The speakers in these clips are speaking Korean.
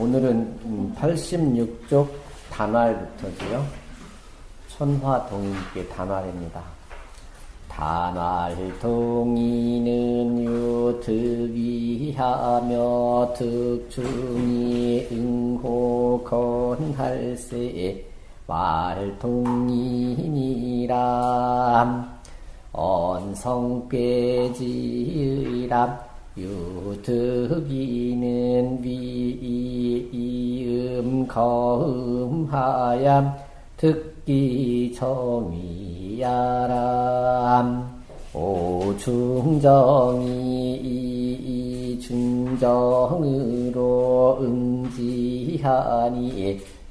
오늘은 86쪽 단활부터지요. 천화동인께 단활입니다. 단활 동이는 유득이하며 득중이 응호 건할세 말동이니라 언성괴지의람 유득이는 위이음 거음하얌 듣기 정이야람. 오중정이 중정으로 응지하니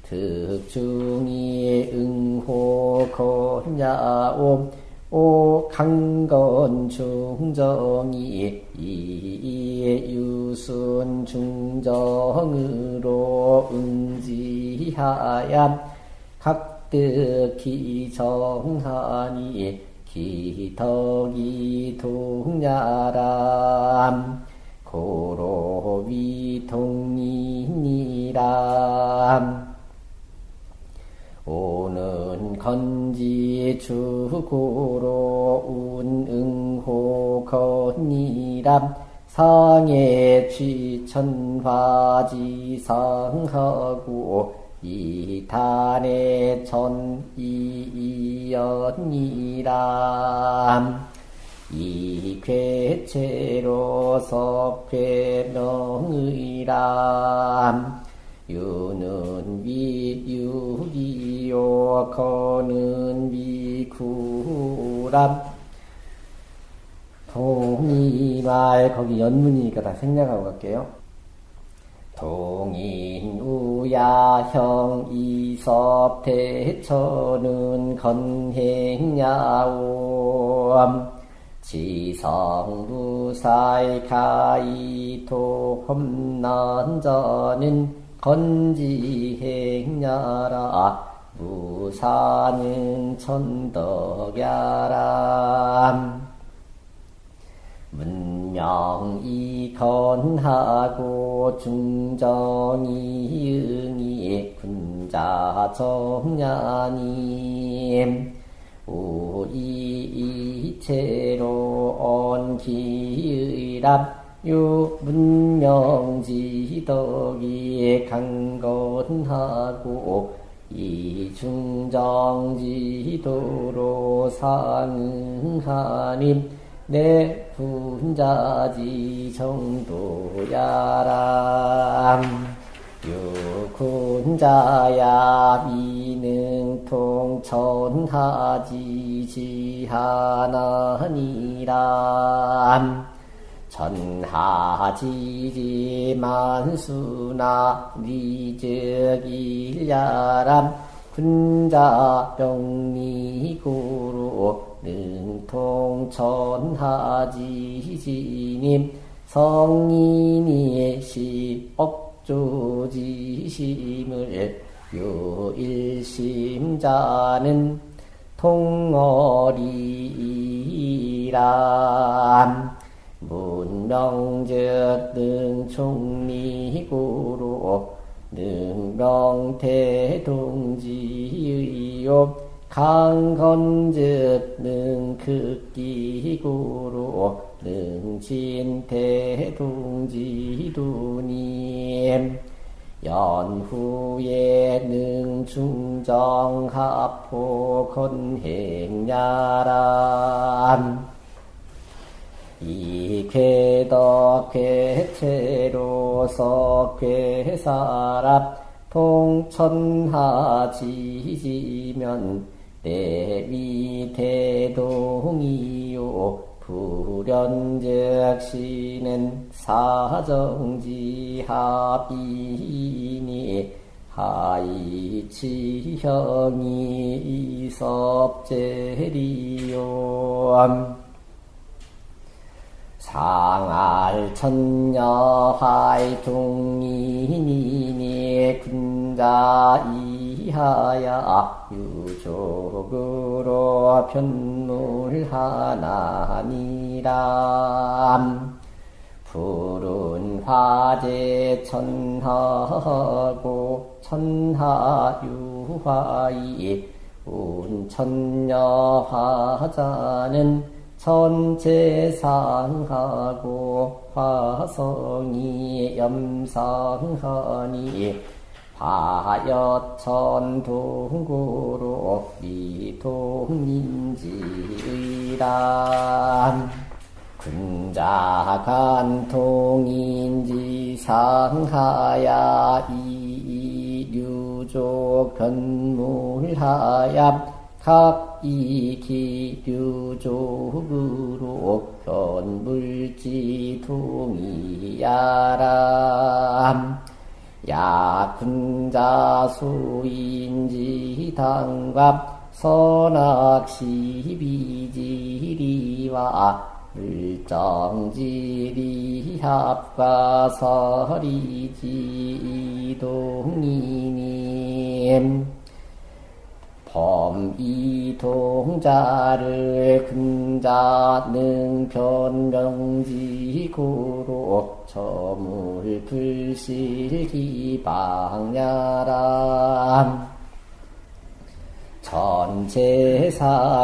득중이 응호 건야옴 오 강건 중정이 이유순 중정으로 응지하야 각득히 정하니 기덕이 동야람 고로위 동이니람 오는 건지 주고로 운 응호 건이람 상해 취천화지상하고 이탄의 전이연이람. 이 괴체로 석괴명의람 유는 위유기요 거는 위구람 동이말 거기 연문이니까 다 생략하고 갈게요. 동인 우야형 이섭 대처는 건행야옴 지성부사이 가이토 험난저는 건지행야라 무사는 천덕야람 문명이 건하고 중정이 응이 군자 정야님 우이이체로 온기의람 유문명지덕이 강건하고 이중정지도로 상응하님 내 분자지 정도야람. 유군자야 미능통 천하지 지 하나니람 전하지지 만수나 위적일야람 군자 병리구로 능통천하지지님 성인이 시억조지심을 요일심자는 통어리람 문명적 능총리구로 능명태동지의요. 강건즉 능극기구로 능진태동지두님. 연후에 능중정합호 건행야람 이괴덕 괴체로서 괴사랍 통천하지지면 내위대동이요. 불연적시는 사정지합이니 하이치형이 이섭제리요 상알 천녀화이 중이니니 군자이하야 유족으로 편물하나니람. 푸른 화재 천하고 천하유화이 운천녀 화자는 천체상하고 화성이 염상하니 화여천 동구로 미동인지의람 군자간 통인지 상하야 이류조 변물하야 각이기류족으로 변물지 동이야람 야군자수인지 당갑 선악시비지리와 물정지리 합과설이지 동이님 범이동자를 근자능 변명지구로 저물 불실기방야람. 전체상이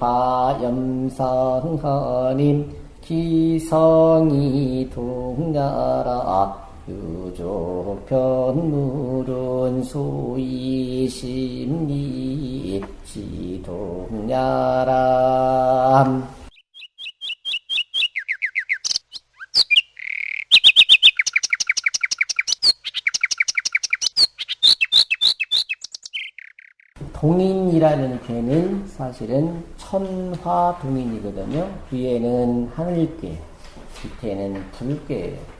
화염상하님 기성이 동야라 유조편물은 소위 심리 지동야람 동인이라는 괴는 사실은 천화동인이거든요. 위에는 하늘괴, 밑에는 불괴예요.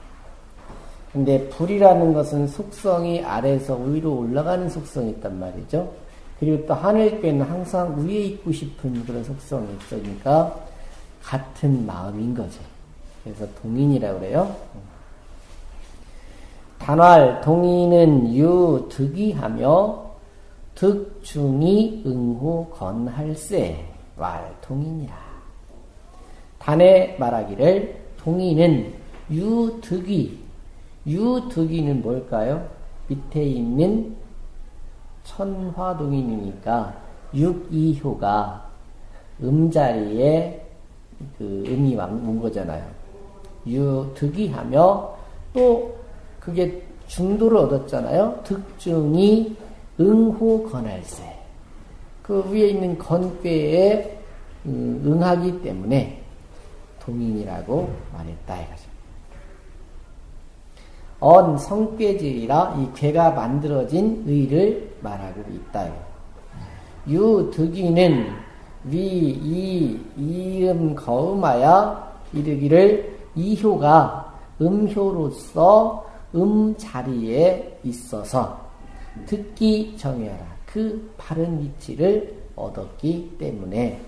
근데 불이라는 것은 속성이 아래에서 위로 올라가는 속성이 있단 말이죠. 그리고 또 하늘괴는 항상 위에 있고 싶은 그런 속성이 있으니까 같은 마음인 거죠. 그래서 동인이라고 그래요. 단활, 동인은 유, 득이 하며 득중이 응호 건할세 왈 동인이라. 단에 말하기를 동인은 유 득이 유득이는 뭘까요? 밑에 있는 천화동인이니까 육이효가 음자리에 그 음이 온 거잖아요. 유득이 하며 또 그게 중도를 얻었잖아요. 득중이 응호 건할세. 그 위에 있는 건괴에 음, 응하기 때문에 동인이라고 말했다 이거죠. 언 성괴질이라 이 괴가 만들어진 의를 말하고 있다. 유 득이는 위, 이, 이음 거음하여 이르기를 이효가 음효로서 음 자리에 있어서 듣기 정해라. 그 바른 위치를 얻었기 때문에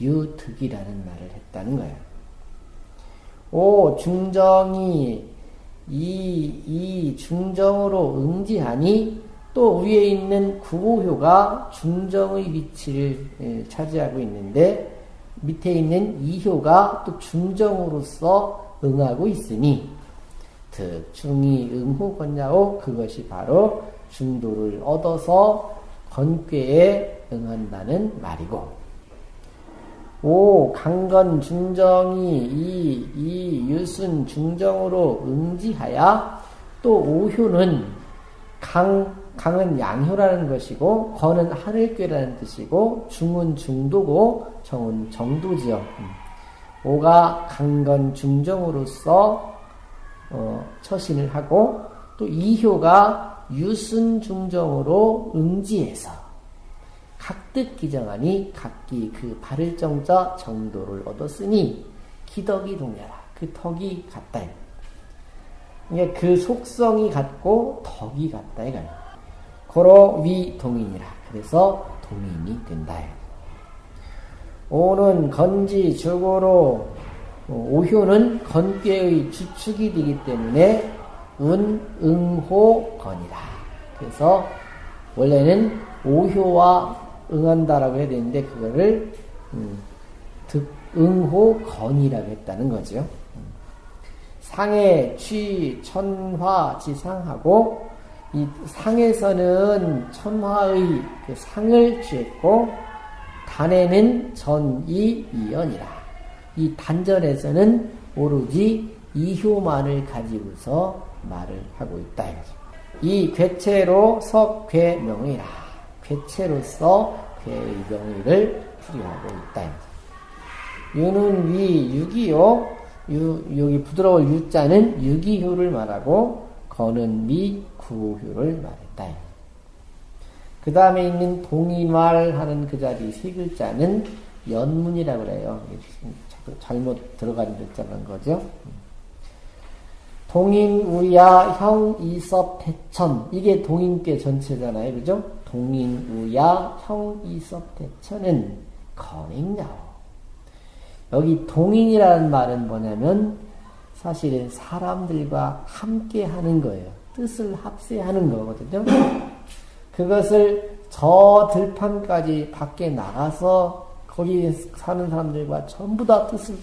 유득이라는 말을 했다는 거예요. 오, 중정이 이, 이 중정으로 응지하니 또 위에 있는 구호효가 중정의 위치를 예, 차지하고 있는데 밑에 있는 이효가 또 중정으로서 응하고 있으니 특중이 응호건야오 그것이 바로 중도를 얻어서 건괴에 응한다는 말이고 오 강건 중정이 이, 이 유순 중정으로 응지하야 또 오효는 강, 강은 양효라는 것이고 건은 하늘괴라는 뜻이고 중은 중도고 정은 정도지요. 음. 오가 강건 중정으로서 어, 처신을 하고 또 이효가 유순 중정으로 응지해서 각득 기정하니 각기 그 바를 정자 정도를 얻었으니 기덕이 동냐라. 그 덕이 같다. 그러니까 그 속성이 같고 덕이 같다. 이거야. 고로 위 동인이라. 그래서 동인이 된다. 오는 건지 주고로 어, 오효는 건괴의 주축이 되기 때문에 운, 응호, 건이다. 그래서 원래는 오효와 응한다라고 해야 되는데 그거를 음, 득, 응호 건이라고 했다는 거죠. 상해, 취, 천화, 지상하고 이 상에서는 천화의 그 상을 취했고 단에는 전이 이연이라. 이 단전에서는 오로지 이효만을 가지고서 말을 하고 있다. 이 괴체로 석괴명이라. 괴체로서 괴의 명의를 풀이하고 있다. 유는 위, 유기요. 유, 여기 부드러울 유자는 유기효를 말하고 거는 미, 구효를 말했다. 그 다음에 있는 동인말 하는 그 자리 세 글자는 연문이라고 그래요. 잘못 들어간 글자는 거죠. 동인, 우야, 형, 이섭, 대천. 이게 동인께 전체잖아요. 그죠? 동인, 우야, 형, 이섭, 대천은 건행야오. 여기 동인이라는 말은 뭐냐면 사실은 사람들과 함께 하는 거예요. 뜻을 합세하는 거거든요. 그것을 저 들판까지 밖에 나가서 거기 사는 사람들과 전부 다 뜻을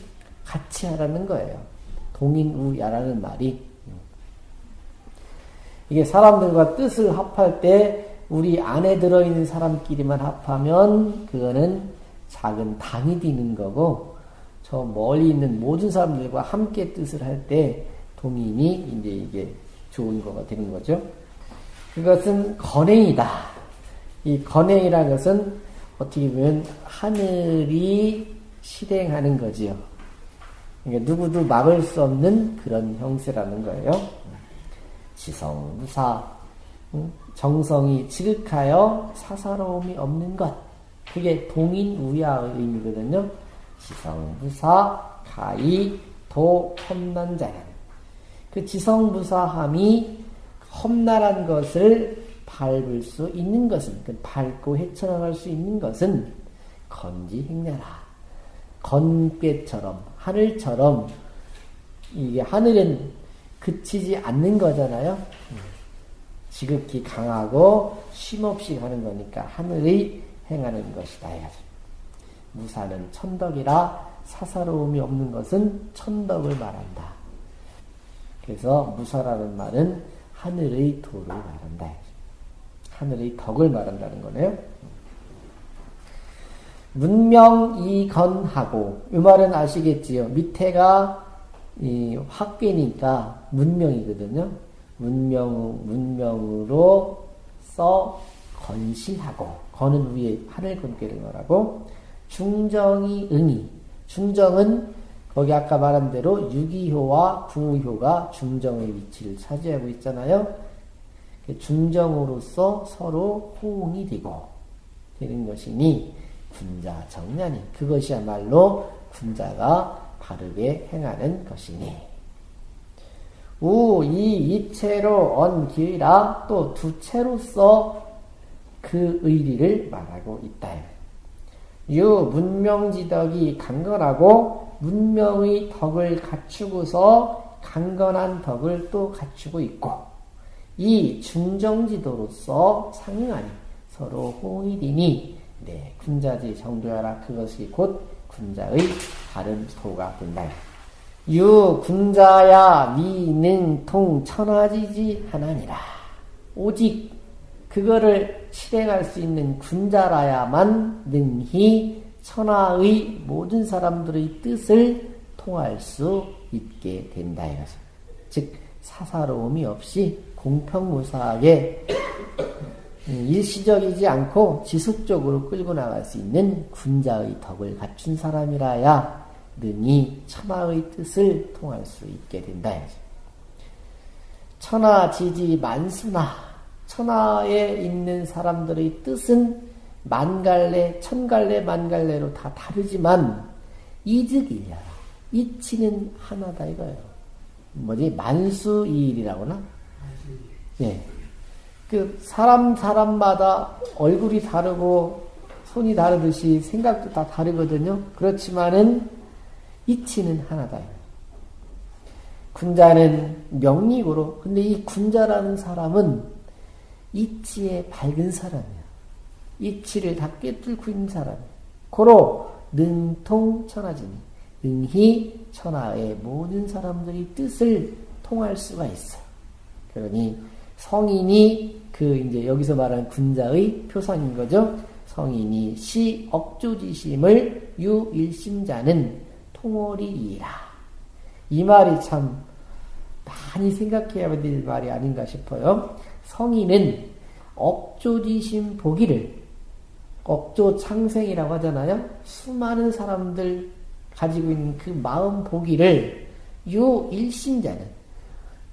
같이 하라는 거예요. 동인우야라는 말이. 이게 사람들과 뜻을 합할 때 우리 안에 들어있는 사람끼리만 합하면 그거는 작은 당이 되는 거고 저 멀리 있는 모든 사람들과 함께 뜻을 할 때 동인이 이제 이게 좋은 거가 되는 거죠. 그것은 건행이다. 이 건행이라는 것은 어떻게 보면 하늘이 실행하는 거지요. 그러니까 누구도 막을 수 없는 그런 형세라는 거예요. 지성무사, 정성이 지극하여 사사로움이 없는 것. 그게 동인 우야의 의미거든요. 지성무사, 가히, 도, 험난 자연. 그 지성무사함이 험난한 것을 밟을 수 있는 것은, 그 밟고 헤쳐나갈 수 있는 것은 건지행냐라. 건괴처럼, 하늘처럼, 이게 하늘은 그치지 않는 거잖아요. 지극히 강하고 쉼없이 가는 거니까 하늘이 행하는 것이다. 무사는 천덕이라 사사로움이 없는 것은 천덕을 말한다. 그래서 무사라는 말은 하늘의 도를 말한다. 하늘의 덕을 말한다는 거네요. 문명이건하고 이 말은 아시겠지요. 밑에가 이 학계니까 문명이거든요. 문명 문명으로 써 건실하고 건은 위에 하늘 건께를 말하고 중정이 응이 중정은 거기 아까 말한 대로 유기효와 구효가 중정의 위치를 차지하고 있잖아요. 그 중정으로서 서로 호응이 되고 되는 것이니 군자 정년이 그것이야말로 군자가 바르게 행하는 것이니 우, 이, 이체로 언 기의라 또두 채로서 그 의리를 말하고 있다. 유, 문명지덕이 강건하고 문명의 덕을 갖추고서 강건한 덕을 또 갖추고 있고 이 중정지도로서 상응하니 서로 되니 네, 군자지 정도야라 그것이 곧 군자의 다른 소가 된다. 유 군자야 미능통 천하지지 하나니라. 오직 그거를 실행할 수 있는 군자라야만 능히 천하의 모든 사람들의 뜻을 통할 수 있게 된다 이거죠. 즉 사사로움이 없이 공평무사하게 음, 일시적이지 않고 지속적으로 끌고 나갈 수 있는 군자의 덕을 갖춘 사람이라야 능히 천하의 뜻을 통할 수 있게 된다. 천하 지지 만수나 천하에 있는 사람들의 뜻은 만갈래, 천갈래, 만갈래로 다 다르지만 이득이냐 이치는 하나다 이거예요. 뭐지 만수이일이라고나? 예. 그 사람 사람마다 얼굴이 다르고 손이 다르듯이 생각도 다 다르거든요. 그렇지만은 이치는 하나다. 군자는 명리고로 근데 이 군자라는 사람은 이치에 밝은 사람이야. 이치를 다 꿰뚫고 있는 사람이야. 고로 능통천하지니 능히 천하의 모든 사람들이 뜻을 통할 수가 있어. 그러니 성인이 그 이제 여기서 말하는 군자의 표상인 거죠. 성인이 시 억조지심을 유일심자는 통월이이라. 이 말이 참 많이 생각해야 될 말이 아닌가 싶어요. 성인은 억조지심 보기를 억조 창생이라고 하잖아요. 수많은 사람들 가지고 있는 그 마음 보기를 유일심자는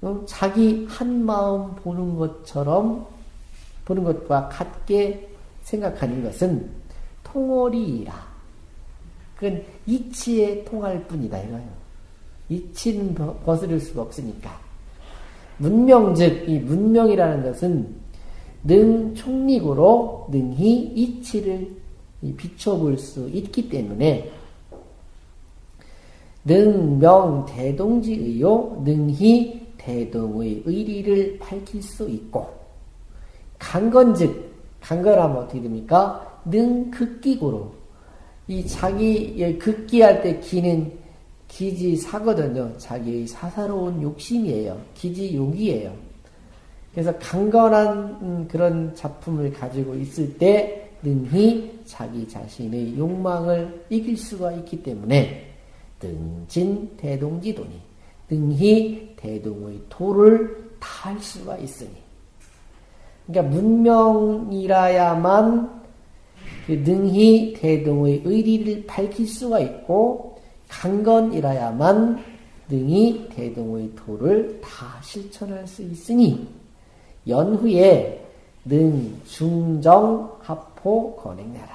어, 자기 한 마음 보는 것처럼 보는 것과 같게 생각하는 것은 통월이라. 그건 이치에 통할 뿐이다 이거예요. 이치는 거스를 수가 없으니까. 문명 즉, 이 문명이라는 것은 능 총리고로 능히 이치를 비춰볼 수 있기 때문에 능명 대동지의요 능히 대동의 의리를 밝힐 수 있고 강건즉 강건하면 어떻게 됩니까? 능 극기고로 이 자기 극기할 때 기는 기지사거든요. 자기의 사사로운 욕심이에요. 기지욕이에요. 그래서 강건한 그런 작품을 가지고 있을 때 능히 자기 자신의 욕망을 이길 수가 있기 때문에 등진 대동지도니 능히 대동의 도를 다할 수가 있으니 그러니까 문명이라야만 그 능히 대동의 의리를 밝힐 수가 있고 강건이라야만 능히 대동의 도를 다 실천할 수 있으니 연후에 능 중정 합포 건행하라.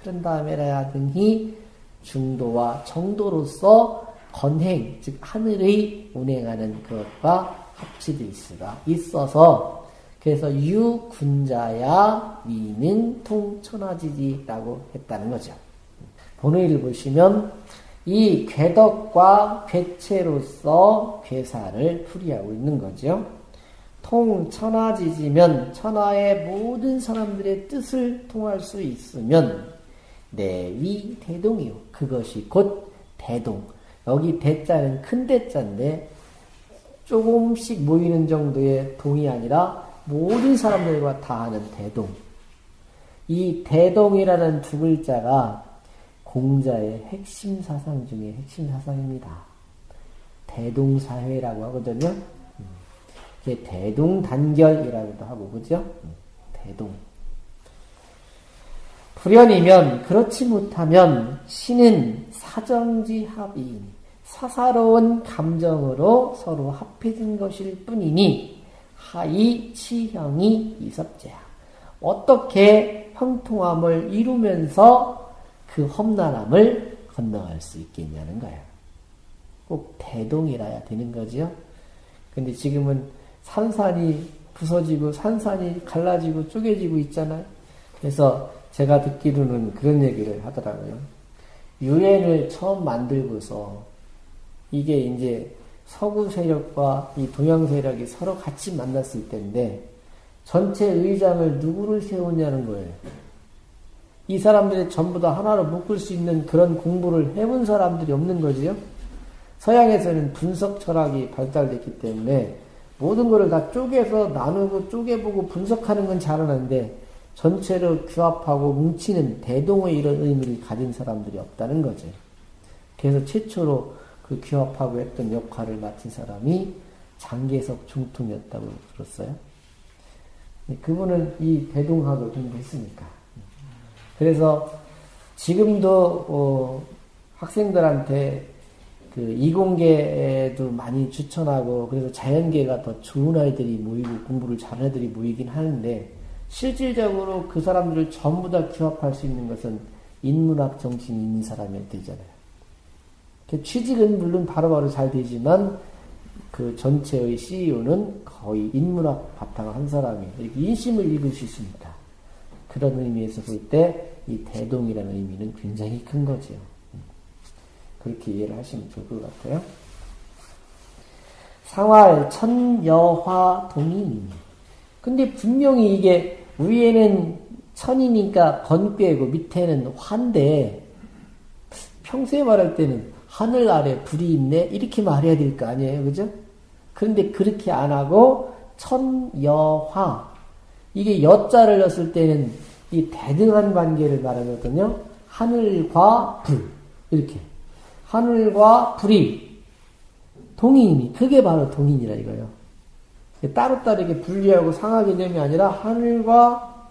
그런 다음에라야 능히 중도와 정도로서 건행, 즉 하늘의 운행하는 것과 합치될 수가 있어서 그래서 유군자야 위능통 천하지지라고 했다는 거죠. 본의를 보시면 이 괴덕과 괴체로서 괴사를 풀이하고 있는 거죠. 통 천하지지면 천하의 모든 사람들의 뜻을 통할 수 있으면 내위 대동이요. 그것이 곧 대동. 여기 대자는 큰 대자인데 조금씩 모이는 정도의 동이 아니라 모든 사람들과 다 하는 대동. 이 대동이라는 두 글자가 공자의 핵심 사상 중에 핵심 사상입니다. 대동사회라고 하거든요. 이게 대동단결이라고도 하고, 그죠? 대동. 불연이면 그렇지 못하면 신은 사정지합이 사사로운 감정으로 서로 합해진 것일 뿐이니 하이 치형이 이섭제야. 어떻게 형통함을 이루면서 그 험난함을 건너갈 수 있겠냐는 거예요. 꼭 대동이라야 되는 거죠. 근데 지금은 산산이 부서지고 산산이 갈라지고 쪼개지고 있잖아요. 그래서 제가 듣기로는 그런 얘기를 하더라고요. 유엔을 처음 만들고서 이게 이제 서구 세력과 이 동양 세력이 서로 같이 만났을 때인데 전체 의장을 누구를 세우냐는 거예요. 이 사람들이 전부 다 하나로 묶을 수 있는 그런 공부를 해본 사람들이 없는 거지요. 서양에서는 분석 철학이 발달됐기 때문에 모든 것을 다 쪼개서 나누고 쪼개보고 분석하는 건 잘하는데 전체를 규합하고 뭉치는 대동의 이런 의미를 가진 사람들이 없다는 거죠. 그래서 최초로 그 규합하고 했던 역할을 맡은 사람이 장계석 중통이었다고 들었어요. 그분은 이 대동학을 공부했으니까. 그래서 지금도 어 학생들한테 그 이공계도 많이 추천하고 그래서 자연계가 더 좋은 아이들이 모이고 공부를 잘하는 애들이 모이긴 하는데 실질적으로 그 사람들을 전부 다 규합할 수 있는 것은 인문학 정신이 있는 사람이 되잖아요. 그 취직은 물론 바로바로 잘 되지만 그 전체의 CEO는 거의 인문학 바탕을 한 사람이 이렇게 인심을 읽을 수 있습니다. 그런 의미에서 볼 때 이 대동이라는 의미는 굉장히 큰 거죠. 그렇게 이해를 하시면 좋을 것 같아요. 상활 천여화 동인. 근데 분명히 이게 위에는 천이니까 건괴고 밑에는 화인데 평소에 말할 때는 하늘 아래 불이 있네? 이렇게 말해야 될 거 아니에요, 그죠? 그런데 그렇게 안 하고 천여화. 이게 여자를 넣었을 때는 이 대등한 관계를 말하거든요. 하늘과 불. 이렇게. 하늘과 불이 동인이 그게 바로 동인이라 이거예요. 따로따로 이렇게 분리하고 상하 개념이 아니라 하늘과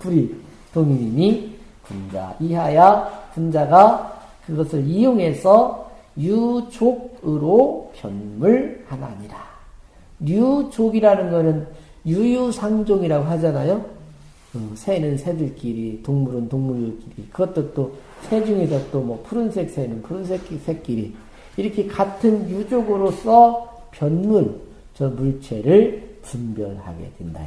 불이 동인이니 군자. 이하야 군자가 그것을 이용해서 유족으로 변물하나니라. 유족이라는 것은 유유상종이라고 하잖아요. 음, 새는 새들끼리, 동물은 동물끼리. 그것도 또 새 중에서 또 뭐 푸른색 새는 푸른색 새끼리. 이렇게 같은 유족으로서 변물, 저 물체를 분별하게 된다.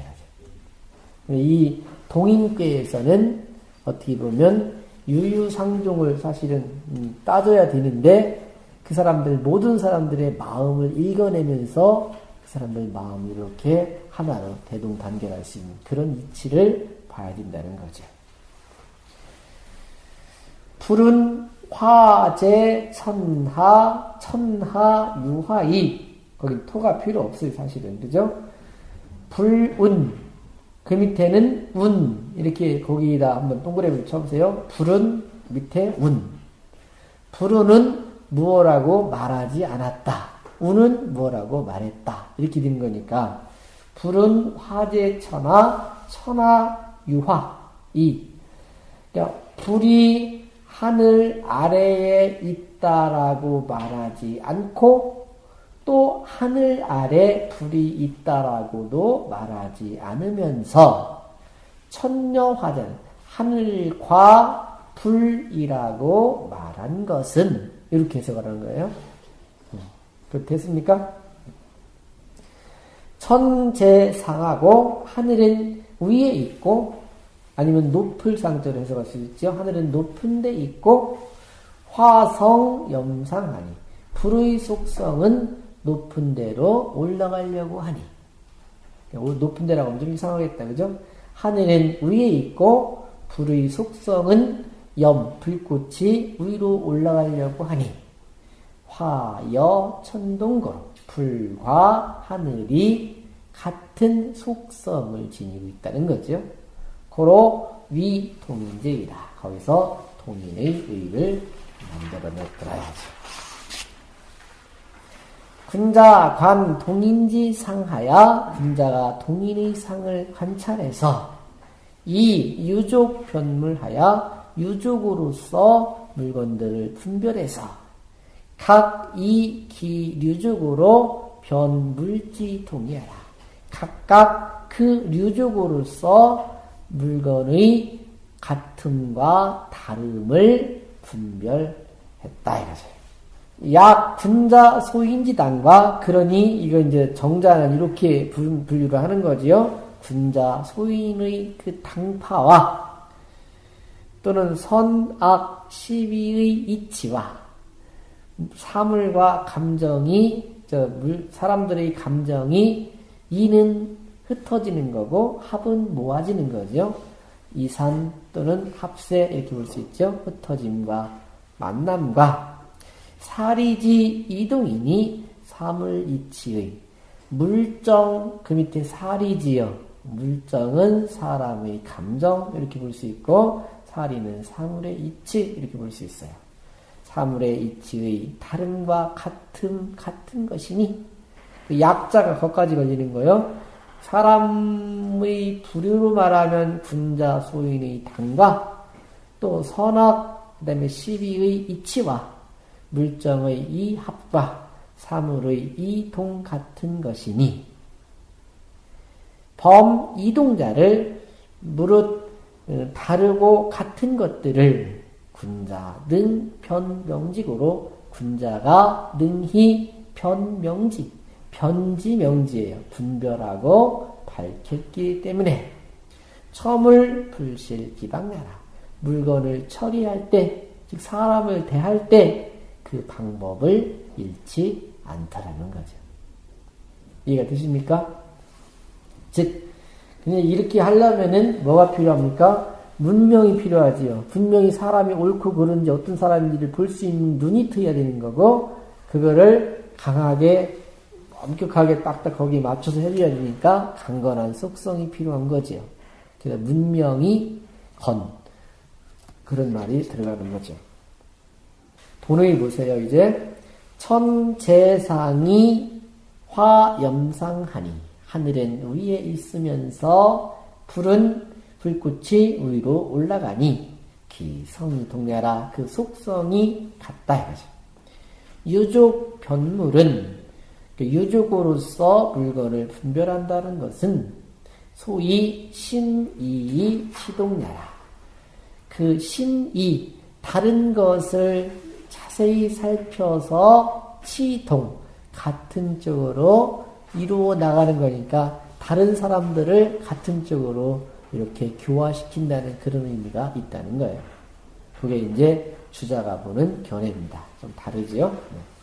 이 동인계에서는 어떻게 보면 유유상종을 사실은 음, 따져야 되는데 그 사람들 모든 사람들의 마음을 읽어내면서 그 사람들 마음을 이렇게 하나로 대동단결할 수 있는 그런 이치를 봐야 된다는 거죠. 불은 화재, 천하, 천하, 유화이 거기 토가 필요 없어요 사실은 그죠? 불운 그 밑에는 운 이렇게 거기다 한번 동그라미를 쳐보세요. 불은 밑에 운 불운은 무엇라고 말하지 않았다. 운은 뭐라고 말했다. 이렇게 된 거니까 불은 화재 천하 천하 유화 이 그러니까 불이 하늘 아래에 있다라고 말하지 않고 또 하늘 아래 불이 있다라고도 말하지 않으면서 천녀화전 하늘과 불이라고 말한 것은 이렇게 해석을 하는 거예요. 그 됐습니까? 천재상하고 하늘은 위에 있고 아니면 높을 상태로 해석할 수 있죠. 하늘은 높은 데 있고 화성 염상하니 불의 속성은 높은 데로 올라가려고 하니 높은 데라고 하면 좀 이상하겠다. 그죠? 하늘은 위에 있고 불의 속성은 염, 불꽃이 위로 올라가려고 하니 화 여 천동거로 불과 하늘이 같은 속성을 지니고 있다는 거죠. 고로 위동인제이다. 거기서 동인의 의를 만들어냈더라야지. 군자 관 동인지 상하야 군자가 동인의 상을 관찰해서 이 유족 변물하여 유족으로서 물건들을 분별해서 각 이 기류족으로 변물지 동의하라. 각각 그 류족으로서 물건의 같음과 다름을 분별했다 이거죠. 약 분자 소인지당과 그러니 이거 이제 정자는 이렇게 분류를 하는 거지요. 분자 소인의 그 당파와 또는 선악 시비의 이치와 사물과 감정이 저 물, 사람들의 감정이 이는 흩어지는 거고 합은 모아지는 거죠. 이산 또는 합세 이렇게 볼 수 있죠. 흩어짐과 만남과 사리지 이동이니 사물 이치의 물정 그 밑에 사리지요. 물정은 사람의 감정 이렇게 볼 수 있고 사리는 사물의 이치 이렇게 볼 수 있어요. 사물의 이치의 다름과 같음 같은 것이니 그 약자가 거기까지 걸리는 거요. 사람의 부류로 말하면 군자 소인의 당과 또 선악 그다음에 시비의 이치와 물정의 이 합과 사물의 이 동 같은 것이니 범 이동자를 무릇 어, 다르고 같은 것들을 군자 능 변명직으로 군자가 능히 변명직 변지명지예요. 분별하고 밝혔기 때문에 첨을 불실 기방나라 물건을 처리할 때, 즉 사람을 대할 때 그 방법을 잃지 않다라는 거죠. 이해가 되십니까? 즉, 그냥 이렇게 하려면은 뭐가 필요합니까? 문명이 필요하지요. 분명히 사람이 옳고 그른지 어떤 사람인지를 볼 수 있는 눈이 트여야 되는 거고, 그거를 강하게, 엄격하게 딱딱 거기에 맞춰서 해줘야 되니까 강건한 속성이 필요한 거지요. 그래서 문명이 건. 그런 말이 들어가는 거죠. 본의 보세요, 이제. 천재상이 화염상하니. 하늘엔 위에 있으면서 불은 불꽃이 위로 올라가니 기성이 동냐라 그 속성이 같다 이거죠. 유족 변물은 그 유족으로서 물건을 분별한다는 것은 소위 신이이 치동냐라 그 신이 다른 것을 자세히 살펴서 치동 같은 쪽으로 이루어 나가는 거니까 다른 사람들을 같은 쪽으로 이렇게 교화시킨다는 그런 의미가 있다는 거예요. 그게 이제 주자가 보는 견해입니다. 좀 다르죠? 네.